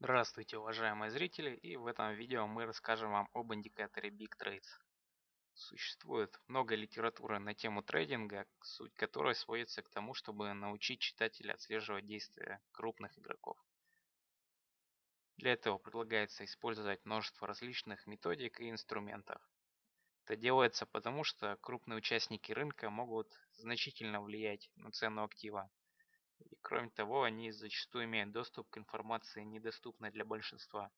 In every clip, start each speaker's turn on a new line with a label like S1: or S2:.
S1: Здравствуйте, уважаемые зрители, и в этом видео мы расскажем вам об индикаторе Big Trades. Существует много литературы на тему трейдинга, суть которой сводится к тому, чтобы научить читателя отслеживать действия крупных игроков. Для этого предлагается использовать множество различных методик и инструментов. Это делается потому, что крупные участники рынка могут значительно влиять на цену актива, кроме того, они зачастую имеют доступ к информации, недоступной для большинства.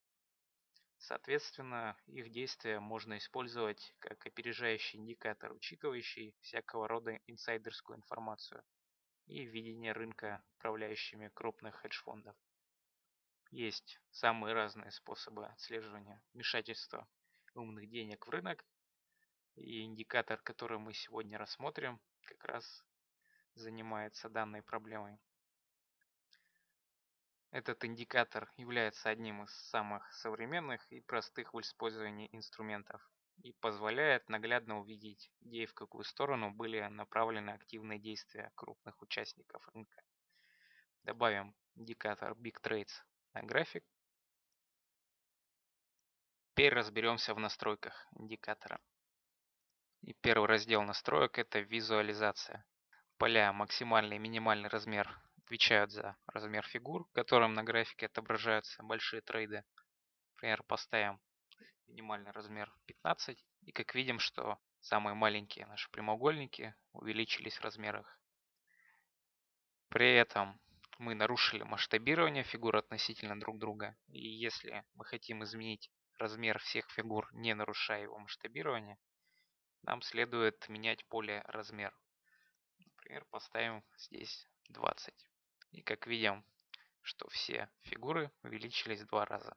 S1: Соответственно, их действия можно использовать как опережающий индикатор, учитывающий всякого рода инсайдерскую информацию и видение рынка управляющими крупных хедж-фондов. Есть самые разные способы отслеживания вмешательства умных денег в рынок, и индикатор, который мы сегодня рассмотрим, как раз занимается данной проблемой. Этот индикатор является одним из самых современных и простых в использовании инструментов и позволяет наглядно увидеть, где и в какую сторону были направлены активные действия крупных участников рынка. Добавим индикатор Big Trades на график. Теперь разберемся в настройках индикатора. И первый раздел настроек это визуализация. Поля максимальный и минимальный размер отвечают за размер фигур, которым на графике отображаются большие трейды. Например, поставим минимальный размер 15. И как видим, что самые маленькие наши прямоугольники увеличились в размерах. При этом мы нарушили масштабирование фигур относительно друг друга. И если мы хотим изменить размер всех фигур, не нарушая его масштабирование, нам следует менять поле размер. Например, поставим здесь 20. И как видим, что все фигуры увеличились в два раза.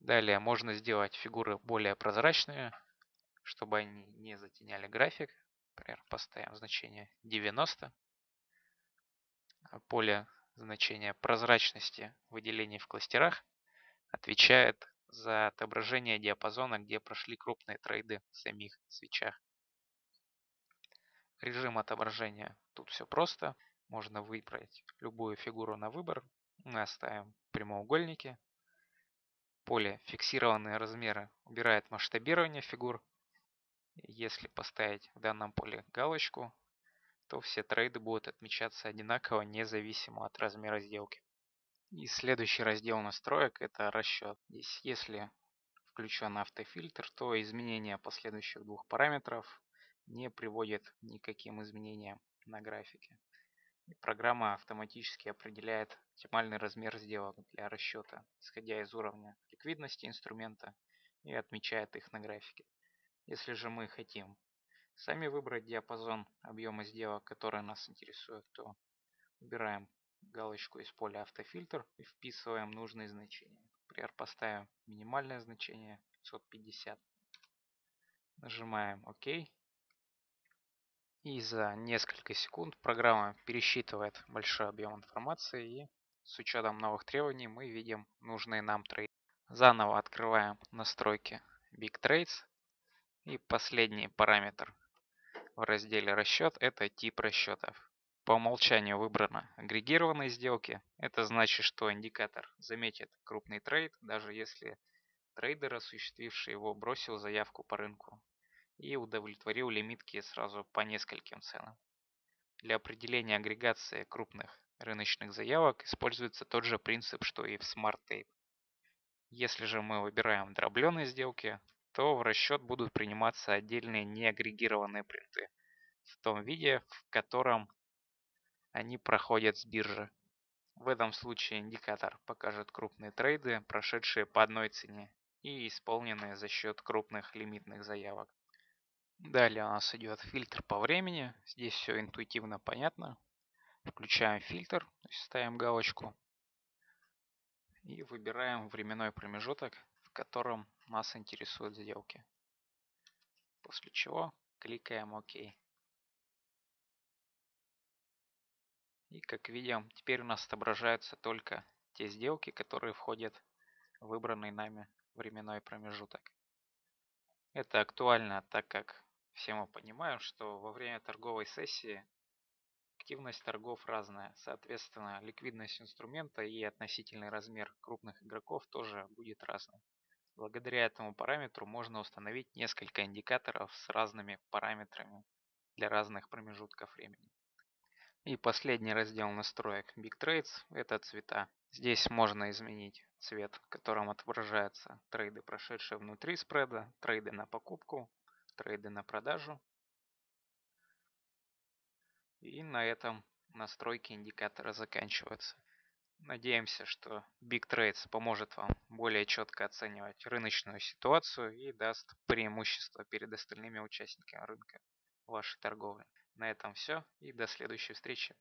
S1: Далее можно сделать фигуры более прозрачными, чтобы они не затеняли график. Например, поставим значение 90. Поле значения прозрачности выделений в кластерах отвечает за отображение диапазона, где прошли крупные трейды в самих свечах. Режим отображения. Тут все просто. Можно выбрать любую фигуру на выбор. Мы оставим прямоугольники. Поле «Фиксированные размеры» убирает масштабирование фигур. Если поставить в данном поле галочку, то все трейды будут отмечаться одинаково, независимо от размера сделки. И следующий раздел настроек – это расчет. Здесь, если включен автофильтр, то изменение последующих двух параметров не приводит никаким изменениям на графике. И программа автоматически определяет оптимальный размер сделок для расчета, исходя из уровня ликвидности инструмента и отмечает их на графике. Если же мы хотим сами выбрать диапазон объема сделок, который нас интересует, то убираем галочку из поля автофильтр и вписываем нужные значения. Например, поставим минимальное значение 550. Нажимаем ОК и за несколько секунд программа пересчитывает большой объем информации и с учетом новых требований мы видим нужные нам трейды. Заново открываем настройки Big Trades и последний параметр в разделе расчет это тип расчетов. По умолчанию выбрано агрегированные сделки. Это значит, что индикатор заметит крупный трейд, даже если трейдер, осуществивший его, бросил заявку по рынку и удовлетворил лимитки сразу по нескольким ценам. Для определения агрегации крупных рыночных заявок используется тот же принцип, что и в Smart Tape. Если же мы выбираем дробленые сделки, то в расчет будут приниматься отдельные неагрегированные принты в том виде, в котором они проходят с биржи. В этом случае индикатор покажет крупные трейды, прошедшие по одной цене и исполненные за счет крупных лимитных заявок. Далее у нас идет фильтр по времени. Здесь все интуитивно понятно. Включаем фильтр, ставим галочку. И выбираем временной промежуток, в котором нас интересуют сделки. После чего кликаем ОК. И как видим, теперь у нас отображаются только те сделки, которые входят в выбранный нами временной промежуток. Это актуально, так как все мы понимаем, что во время торговой сессии Активность торгов разная, соответственно, ликвидность инструмента и относительный размер крупных игроков тоже будет разным. Благодаря этому параметру можно установить несколько индикаторов с разными параметрами для разных промежутков времени. И последний раздел настроек Big Trades – это цвета. Здесь можно изменить цвет, в котором отображаются трейды, прошедшие внутри спреда, трейды на покупку, трейды на продажу. И на этом настройки индикатора заканчиваются. Надеемся, что Big Trades поможет вам более четко оценивать рыночную ситуацию и даст преимущество перед остальными участниками рынка вашей торговли. На этом все и до следующей встречи.